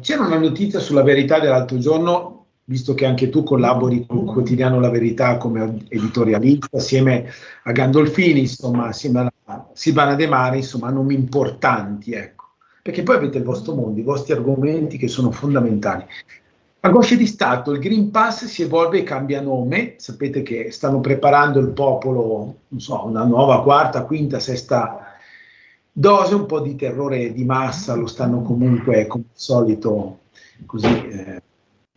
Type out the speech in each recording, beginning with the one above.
c'era una notizia sulla verità dell'altro giorno visto che anche tu collabori con il quotidiano La Verità come editorialista, assieme a Gandolfini, insomma, assieme a Silvana De Mare, insomma, nomi importanti, ecco. Perché poi avete il vostro mondo, i vostri argomenti che sono fondamentali. A Gosce di Stato il Green Pass si evolve e cambia nome, sapete che stanno preparando il popolo, non so, una nuova quarta, quinta, sesta dose, un po' di terrore di massa, lo stanno comunque, come al solito, così... Eh,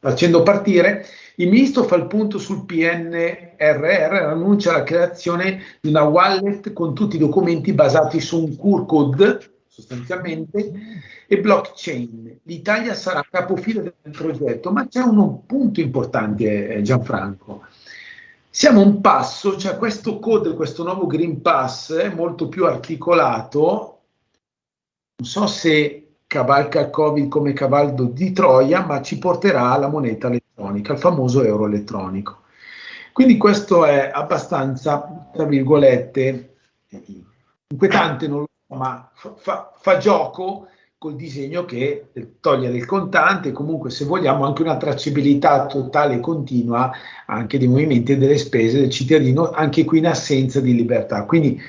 facendo partire, il ministro fa il punto sul PNRR annuncia la creazione di una wallet con tutti i documenti basati su un QR code, sostanzialmente, e blockchain. L'Italia sarà capofila del progetto, ma c'è un punto importante, eh, Gianfranco. Siamo un passo, cioè questo code, questo nuovo Green Pass è molto più articolato, non so se cavalca il Covid come cavallo di Troia, ma ci porterà alla moneta elettronica, al famoso euro elettronico. Quindi questo è abbastanza, tra virgolette, inquietante, non lo so, ma fa, fa gioco col disegno che toglie del contante, comunque se vogliamo anche una tracciabilità totale e continua anche dei movimenti e delle spese del cittadino, anche qui in assenza di libertà. Quindi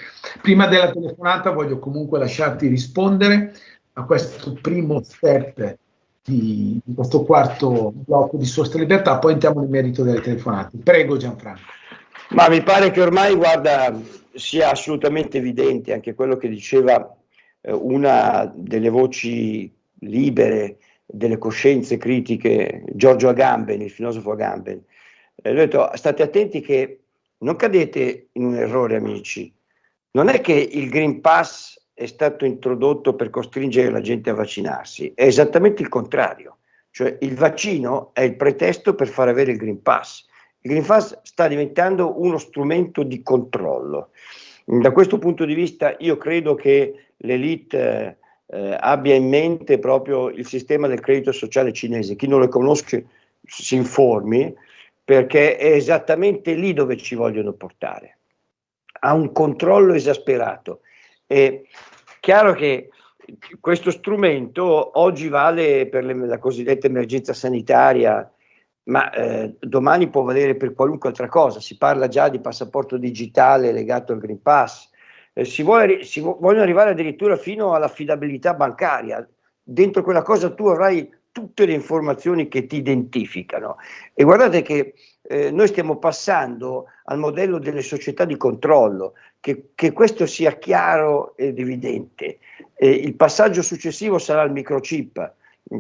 prima della telefonata voglio comunque lasciarti rispondere a questo primo step di, di, questo quarto blocco di Sosta Libertà, poi entriamo nel merito delle telefonate. Prego Gianfranco. Ma mi pare che ormai, guarda, sia assolutamente evidente anche quello che diceva una delle voci libere delle coscienze critiche, Giorgio Agamben, il filosofo Agamben. Eh, ha detto, state attenti che non cadete in un errore, amici. Non è che il Green Pass è stato introdotto per costringere la gente a vaccinarsi, è esattamente il contrario, cioè il vaccino è il pretesto per far avere il Green Pass. Il Green Pass sta diventando uno strumento di controllo. Da questo punto di vista io credo che l'elite eh, abbia in mente proprio il sistema del credito sociale cinese. Chi non lo conosce si informi perché è esattamente lì dove ci vogliono portare. Ha un controllo esasperato è chiaro che questo strumento oggi vale per le, la cosiddetta emergenza sanitaria, ma eh, domani può valere per qualunque altra cosa. Si parla già di passaporto digitale legato al Green Pass. Eh, si, vuole, si vogliono arrivare addirittura fino all'affidabilità bancaria. Dentro quella cosa tu avrai tutte le informazioni che ti identificano. E guardate che eh, noi stiamo passando al modello delle società di controllo, che, che questo sia chiaro ed evidente. Eh, il passaggio successivo sarà il microchip,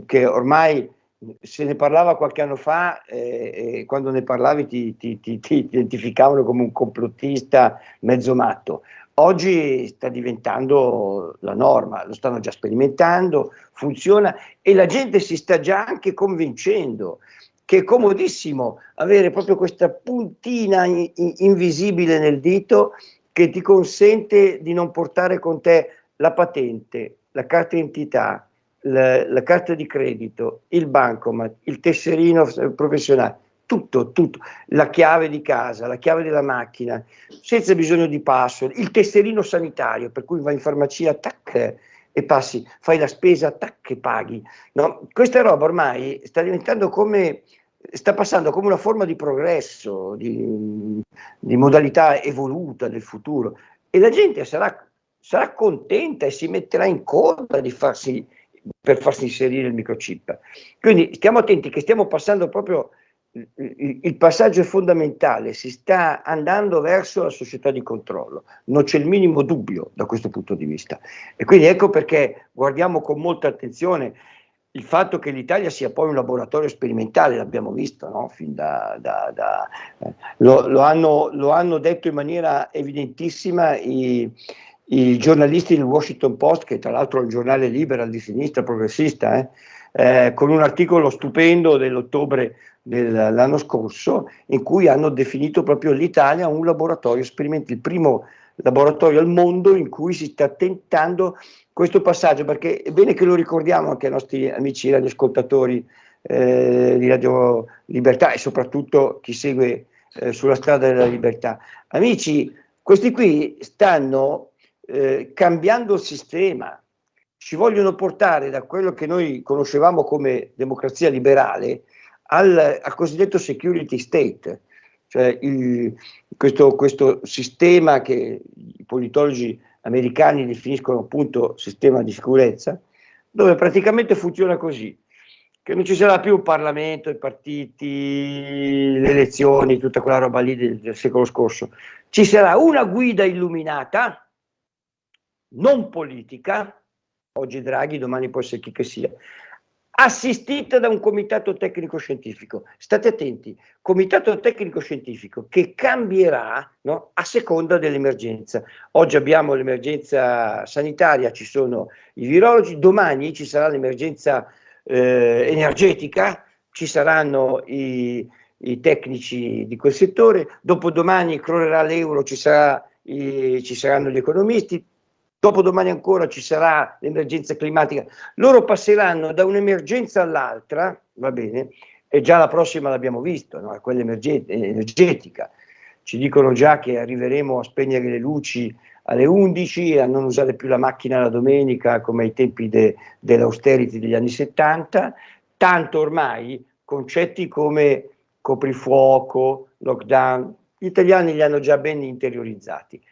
che ormai se ne parlava qualche anno fa eh, e quando ne parlavi ti, ti, ti, ti, identificavano come un complottista mezzo matto. Oggi sta diventando la norma, lo stanno già sperimentando, funziona e la gente si sta già anche convincendo che è comodissimo avere proprio questa puntina in, in, invisibile nel dito che ti consente di non portare con te la patente, la carta d'identità, la, la, carta di credito, il bancomat, il tesserino professionale, tutto, tutto, la chiave di casa, la chiave della macchina, senza bisogno di password, il tesserino sanitario, per cui vai in farmacia, tac, e passi, fai la spesa, tac, e paghi. No? Questa roba ormai sta diventando come, sta passando come una forma di progresso, di, di modalità evoluta del futuro e la gente sarà, sarà contenta e si metterà in coda di farsi, per farsi inserire il microchip. Quindi stiamo attenti che stiamo passando proprio il passaggio è fondamentale, si sta andando verso la società di controllo, non c'è il minimo dubbio da questo punto di vista. E quindi ecco perché guardiamo con molta attenzione il fatto che l'Italia sia poi un laboratorio sperimentale, l'abbiamo visto, no? da, da, da, eh, lo, lo, hanno, lo, hanno, detto in maniera evidentissima i, i, giornalisti del Washington Post, che tra l'altro è un giornale libero di sinistra progressista, eh? Eh, con un articolo stupendo dell'ottobre dell'anno scorso in cui hanno definito proprio l'Italia un laboratorio sperimentale, il primo laboratorio al mondo in cui si sta tentando questo passaggio, perché è bene che lo ricordiamo anche ai nostri amici radioascoltatori eh, di Radio Libertà e soprattutto chi segue eh, sulla strada della libertà. Amici, questi qui stanno eh, cambiando il sistema, ci vogliono portare da quello che noi conoscevamo come democrazia liberale al, al cosiddetto security state, cioè il, questo, questo sistema che i politologi americani definiscono appunto sistema di sicurezza, dove praticamente funziona così, che non ci sarà più il Parlamento, i partiti, le elezioni, tutta quella roba lì del, del secolo scorso. Ci sarà una guida illuminata, non politica, oggi Draghi, domani può essere chi che sia, assistita da un comitato tecnico scientifico. State attenti, comitato tecnico scientifico che cambierà no, a seconda dell'emergenza. Oggi abbiamo l'emergenza sanitaria, ci sono i virologi, domani ci sarà l'emergenza eh, energetica, ci saranno i, i, tecnici di quel settore, dopodomani crollerà l'euro, ci, sarà, i, ci saranno gli economisti, dopodomani ancora ci sarà l'emergenza climatica, loro passeranno da un'emergenza all'altra, va bene, e già la prossima l'abbiamo visto, no? quella energetica. Ci dicono già che arriveremo a spegnere le luci alle 11 e a non usare più la macchina la domenica come ai tempi de, dell'austerity degli anni 70, tanto ormai concetti come coprifuoco, lockdown, gli italiani li hanno già ben interiorizzati.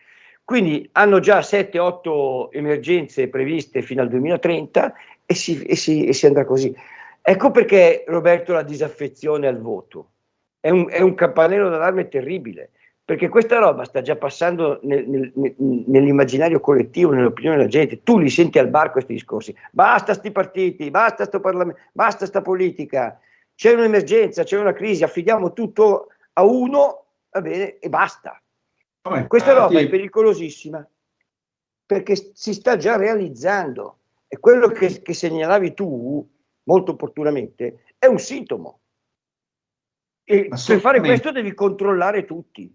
Quindi hanno già 7-8 emergenze previste fino al 2030 e si, e, si, e si, andrà così. Ecco perché Roberto la disaffezione al voto. È un, è un campanello d'allarme terribile, perché questa roba sta già passando nel, nel, nell'immaginario collettivo, nell'opinione della gente. Tu li senti al bar questi discorsi. Basta sti partiti, basta sto parlamento, basta sta politica. C'è un'emergenza, c'è una crisi, affidiamo tutto a uno, va bene, e basta. Vabbè, Questa roba è pericolosissima perché si sta già realizzando e quello che, che segnalavi tu molto opportunamente è un sintomo. E per fare questo devi controllare tutti.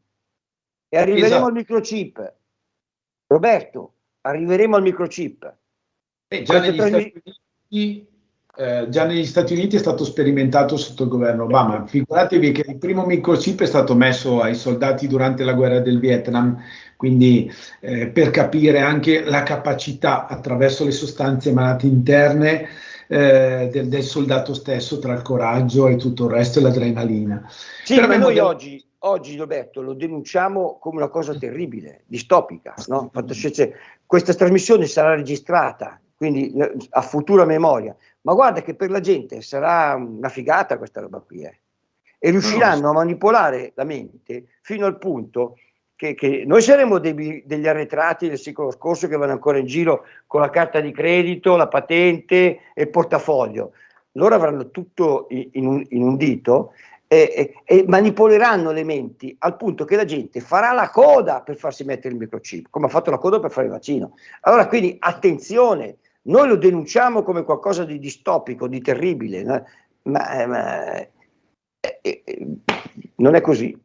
E arriveremo esatto. al microchip. Roberto, arriveremo al microchip. Eh, già, negli trasmi- Uniti, eh, già, negli Stati Uniti, è stato sperimentato sotto il governo Obama. Figuratevi che il primo microchip è stato messo ai soldati durante la guerra del Vietnam, quindi eh, per capire anche la capacità attraverso le sostanze malate interne eh, del, del, soldato stesso tra il coraggio e tutto il resto e l'adrenalina. Sì, per ma noi modello... oggi, oggi, Roberto, lo denunciamo come una cosa terribile, distopica. No? Questa trasmissione sarà registrata, quindi a futura memoria. Ma guarda che per la gente sarà una figata questa roba qui. Eh. E riusciranno a manipolare la mente fino al punto che, che noi saremo dei, degli arretrati del secolo scorso che vanno ancora in giro con la carta di credito, la patente e il portafoglio. Loro avranno tutto in un, in un dito e, e, e, manipoleranno le menti al punto che la gente farà la coda per farsi mettere il microchip, come ha fatto la coda per fare il vaccino. Allora, quindi attenzione, noi lo denunciamo come qualcosa di distopico, di terribile, ma, ma eh, eh, non è così.